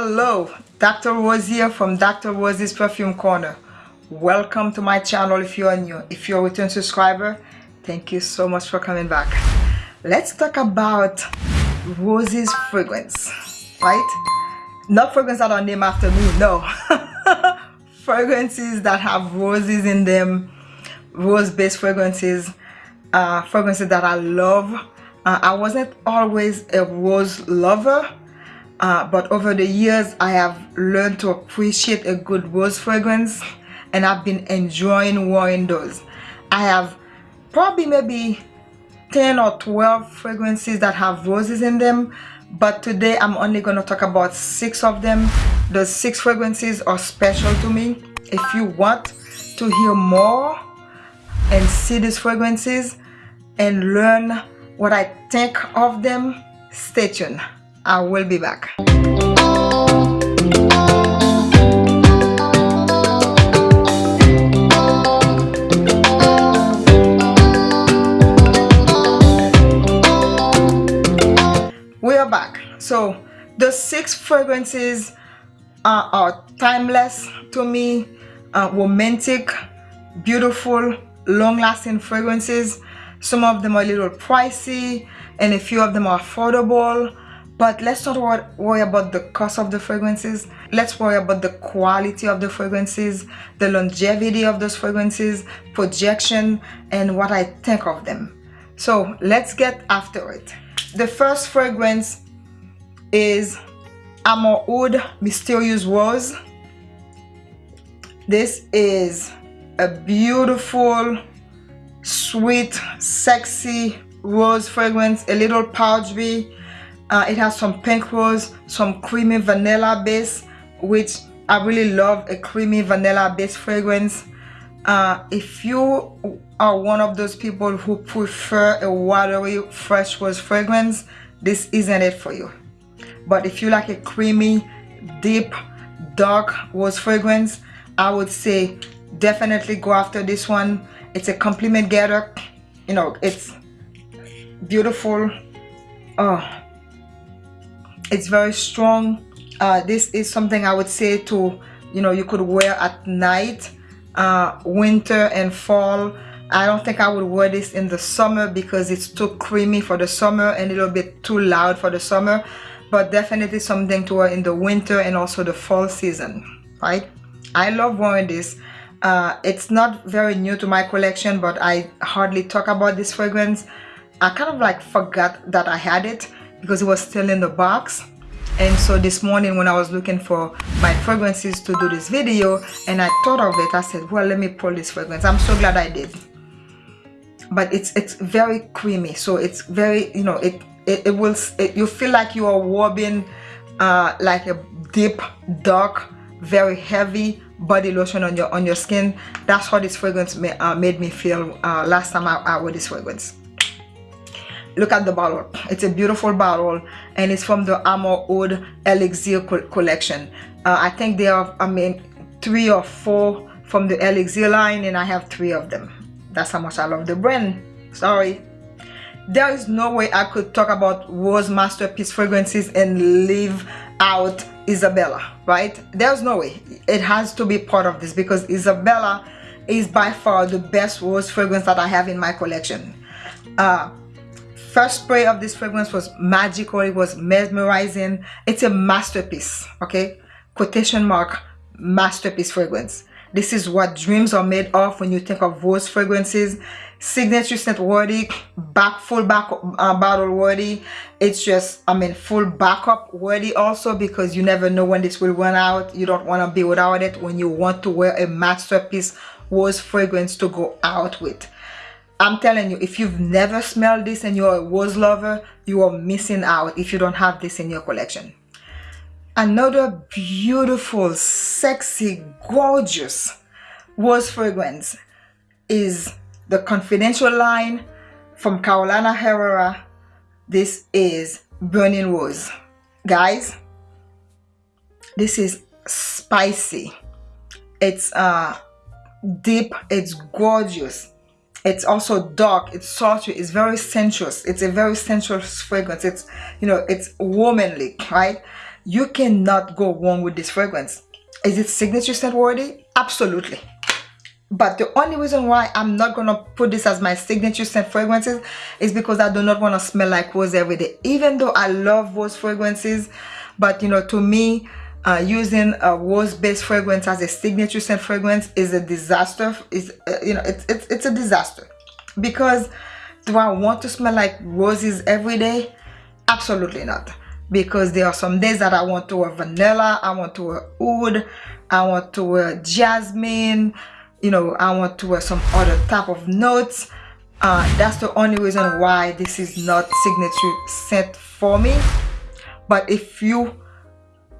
Hello, Dr. Rose here from Dr. Rose's Perfume Corner. Welcome to my channel if you are new. If you're a return subscriber, thank you so much for coming back. Let's talk about Rose's fragrance, right? Not fragrance that are named after me, no. fragrances that have roses in them, rose-based fragrances, uh, fragrances that I love. Uh, I wasn't always a rose lover, uh, but over the years I have learned to appreciate a good rose fragrance and I've been enjoying wearing those. I have probably maybe 10 or 12 fragrances that have roses in them but today I'm only going to talk about six of them. The six fragrances are special to me. If you want to hear more and see these fragrances and learn what I think of them, stay tuned. I will be back. We are back. So the six fragrances are, are timeless to me, uh, romantic, beautiful, long-lasting fragrances. Some of them are a little pricey and a few of them are affordable but let's not worry about the cost of the fragrances. Let's worry about the quality of the fragrances the longevity of those fragrances projection and what I think of them. So let's get after it. The first fragrance is Amouroud Mysterious Rose. This is a beautiful sweet sexy rose fragrance a little powdery uh, it has some pink rose some creamy vanilla base which I really love a creamy vanilla base fragrance. Uh, if you are one of those people who prefer a watery fresh rose fragrance this isn't it for you. But if you like a creamy deep dark rose fragrance I would say definitely go after this one. It's a compliment getter. You know it's beautiful. Oh it's very strong. Uh, this is something I would say to you know you could wear at night uh, winter and fall. I don't think I would wear this in the summer because it's too creamy for the summer and a little bit too loud for the summer. But definitely something to wear in the winter and also the fall season right? I love wearing this. Uh, it's not very new to my collection but I hardly talk about this fragrance. I kind of like forgot that I had it because it was still in the box. And so this morning when I was looking for my fragrances to do this video and I thought of it I said well let me pull this fragrance. I'm so glad I did. But it's it's very creamy so it's very you know it it, it will it, you feel like you are warming uh, like a deep dark very heavy body lotion on your on your skin. That's how this fragrance may, uh, made me feel uh, last time I, I wore this fragrance look at the bottle. It's a beautiful bottle and it's from the Amouroud Elixir co collection. Uh, I think there are I mean three or four from the Elixir line and I have three of them. That's how much I love the brand. Sorry. There is no way I could talk about Rose Masterpiece fragrances and leave out Isabella right? There's no way. It has to be part of this because Isabella is by far the best rose fragrance that I have in my collection. Uh, first spray of this fragrance was magical. It was mesmerizing. It's a masterpiece okay? Quotation mark masterpiece fragrance. This is what dreams are made of when you think of rose fragrances. Signature scent worthy back full back uh, bottle worthy. It's just i mean full backup worthy also because you never know when this will run out. You don't want to be without it when you want to wear a masterpiece rose fragrance to go out with I'm telling you, if you've never smelled this and you're a rose lover, you are missing out if you don't have this in your collection. Another beautiful, sexy, gorgeous rose fragrance is the Confidential line from Carolina Herrera. This is Burning Rose. Guys, this is spicy. It's uh, deep, it's gorgeous it's also dark it's sultry it's very sensuous it's a very sensuous fragrance. It's you know it's womanly right? You cannot go wrong with this fragrance. Is it signature scent worthy? Absolutely. But the only reason why I'm not gonna put this as my signature scent fragrances is because I do not want to smell like rose every day. Even though I love rose fragrances but you know to me uh, using a rose based fragrance as a signature scent fragrance is a disaster is uh, you know it's, it's it's a disaster. Because do I want to smell like roses every day? Absolutely not. Because there are some days that I want to wear vanilla I want to wear oud I want to wear jasmine you know I want to wear some other type of notes. Uh, that's the only reason why this is not signature scent for me. But if you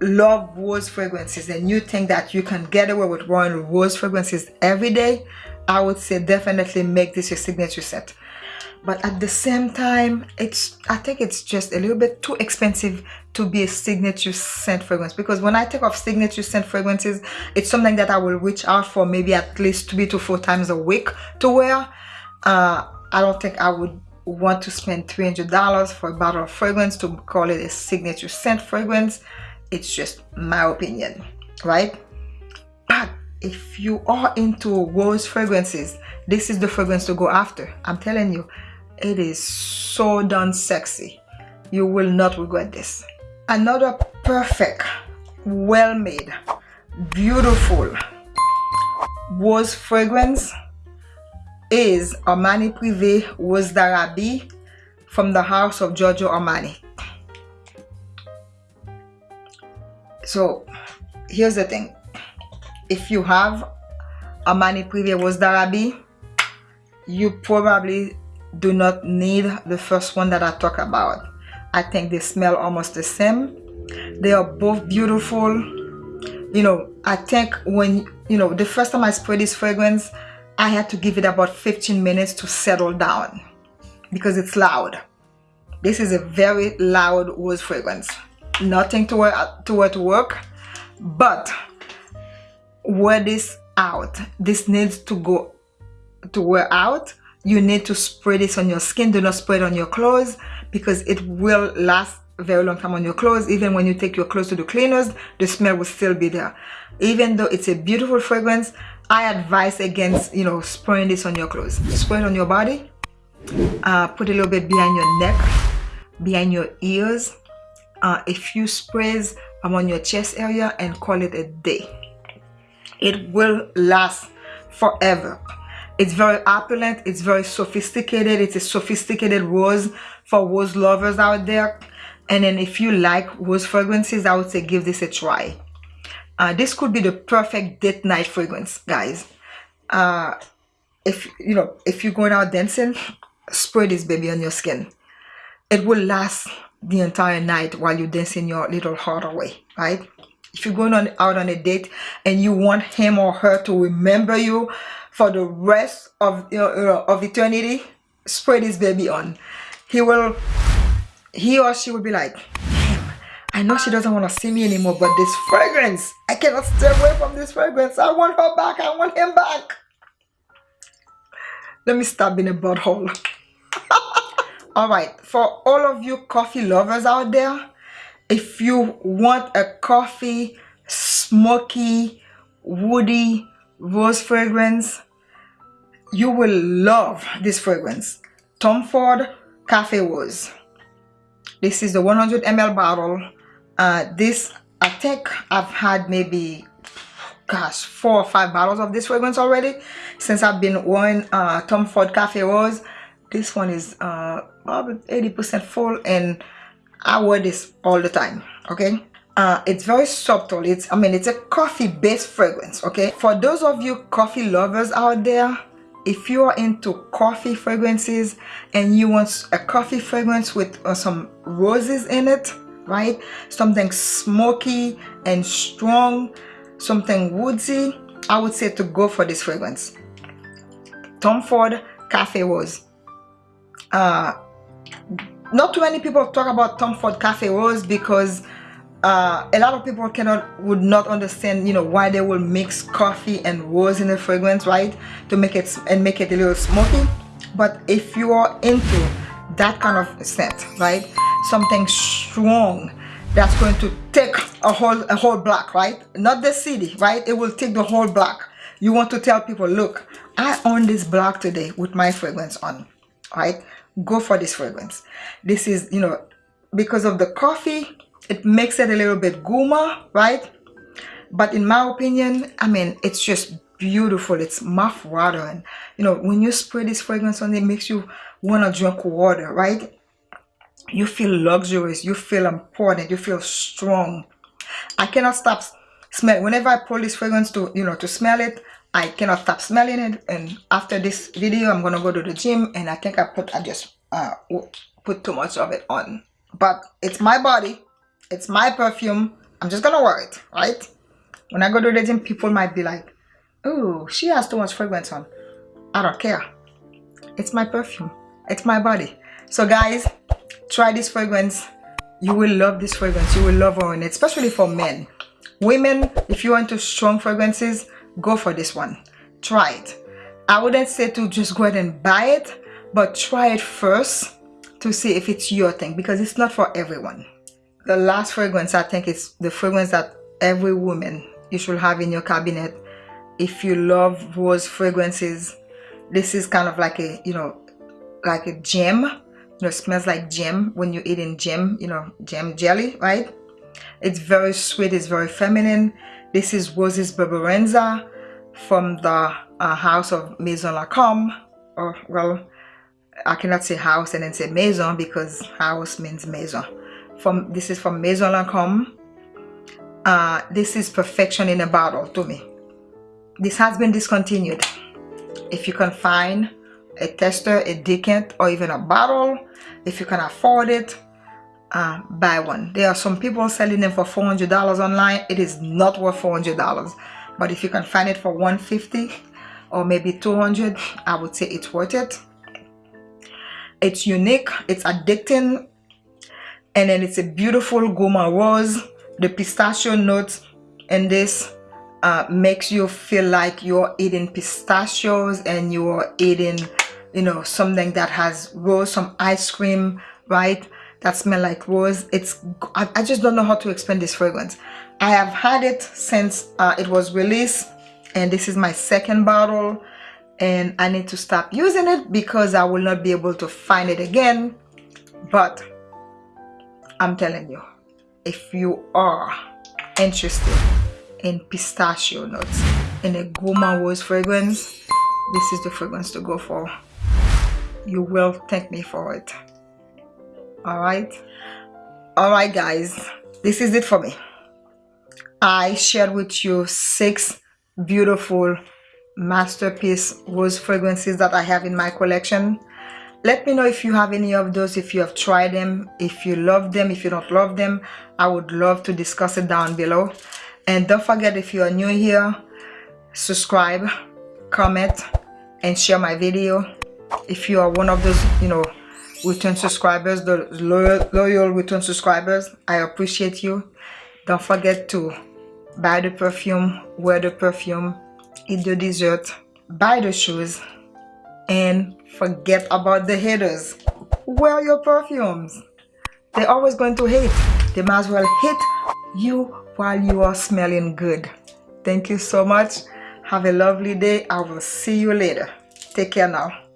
love rose fragrances and you think that you can get away with wearing rose fragrances every day I would say definitely make this your signature scent but at the same time it's i think it's just a little bit too expensive to be a signature scent fragrance because when i think of signature scent fragrances it's something that i will reach out for maybe at least three to four times a week to wear. Uh, i don't think i would want to spend $300 for a bottle of fragrance to call it a signature scent fragrance it's just my opinion right? But if you are into rose fragrances this is the fragrance to go after. I'm telling you it is so darn sexy. You will not regret this. Another perfect well made beautiful rose fragrance is Armani Privé Rose d'Arabie from the house of Giorgio Armani so here's the thing if you have Armani Privé Rose you probably do not need the first one that I talk about. I think they smell almost the same. They are both beautiful. You know, I think when, you know, the first time I sprayed this fragrance, I had to give it about 15 minutes to settle down because it's loud. This is a very loud rose fragrance. Nothing to wear to, work, but wear this out. This needs to go to wear out. You need to spray this on your skin. Do not spray it on your clothes because it will last very long time on your clothes. Even when you take your clothes to the cleaners the smell will still be there. Even though it's a beautiful fragrance i advise against you know spraying this on your clothes. Spray it on your body. Uh, put a little bit behind your neck behind your ears uh, a few sprays on your chest area and call it a day it will last forever it's very opulent. It's very sophisticated. It's a sophisticated rose for rose lovers out there. And then if you like rose fragrances, I would say give this a try. Uh, this could be the perfect date night fragrance, guys. Uh, if you know, if you're going out dancing, spray this baby on your skin. It will last the entire night while you're dancing your little heart away, right? If you're going on out on a date and you want him or her to remember you for the rest of you know, of eternity spray this baby on. He will he or she will be like I know she doesn't want to see me anymore but this fragrance I cannot stay away from this fragrance. I want her back. I want him back. Let me stop being a butthole all right for all of you coffee lovers out there if you want a coffee smoky woody rose fragrance you will love this fragrance. Tom ford cafe rose. This is the 100 ml bottle. Uh, this i think i've had maybe gosh four or five bottles of this fragrance already since i've been wearing uh, tom ford cafe rose this one is uh 80 percent full and i wear this all the time okay? Uh, it's very subtle. It's i mean it's a coffee based fragrance okay? For those of you coffee lovers out there if you are into coffee fragrances and you want a coffee fragrance with uh, some roses in it right? Something smoky and strong something woodsy i would say to go for this fragrance. Tom ford cafe rose uh not too many people talk about tom ford cafe rose because uh, a lot of people cannot would not understand you know why they will mix coffee and rose in a fragrance right? To make it and make it a little smoky. But if you are into that kind of scent right? Something strong that's going to take a whole a whole block right? Not the city right? It will take the whole block you want to tell people look i own this block today with my fragrance on right go for this fragrance. This is you know because of the coffee it makes it a little bit gourmand right? But in my opinion i mean it's just beautiful. It's mouth watering you know when you spray this fragrance on it makes you want to drink water right? You feel luxurious. You feel important. You feel strong. I cannot stop smell whenever i pull this fragrance to you know to smell it i cannot stop smelling it and after this video i'm gonna go to the gym and i think i put i just uh put too much of it on. But it's my body it's my perfume i'm just gonna wear it right? When i go to the gym people might be like oh she has too much fragrance on. I don't care. It's my perfume it's my body. So guys try this fragrance. You will love this fragrance you will love wearing it especially for men. Women if you want to strong fragrances go for this one. Try it. I wouldn't say to just go ahead and buy it but try it first to see if it's your thing because it's not for everyone. The last fragrance i think is the fragrance that every woman you should have in your cabinet. If you love rose fragrances this is kind of like a you know like a gem. You know smells like gem when you're eating gem you know gem jelly right? It's very sweet it's very feminine this is Roses Berberanza from the uh, house of Maison Lancôme or well I cannot say house and then say maison because house means maison. From this is from Maison Lancôme uh, this is perfection in a bottle to me. This has been discontinued. If you can find a tester a decant or even a bottle if you can afford it uh, buy one. There are some people selling them for $400 online. It is not worth $400 but if you can find it for 150 or maybe 200 I would say it's worth it. It's unique. It's addicting. And then it's a beautiful gourmand rose. The pistachio notes in this uh, makes you feel like you're eating pistachios and you're eating you know something that has rose some ice cream right that smell like rose it's I, I just don't know how to explain this fragrance. I have had it since uh, it was released and this is my second bottle and I need to stop using it because I will not be able to find it again. But I'm telling you if you are interested in pistachio nuts in a Gourmand Rose fragrance this is the fragrance to go for. You will thank me for it all right. All right guys. This is it for me. I shared with you six beautiful masterpiece rose fragrances that I have in my collection. Let me know if you have any of those if you have tried them if you love them if you don't love them. I would love to discuss it down below. And don't forget if you are new here subscribe comment and share my video. If you are one of those you know return subscribers the loyal, loyal return subscribers I appreciate you. Don't forget to buy the perfume wear the perfume eat the dessert buy the shoes and forget about the haters. Wear your perfumes. They're always going to hate. They might as well hate you while you are smelling good. Thank you so much. Have a lovely day. I will see you later. Take care now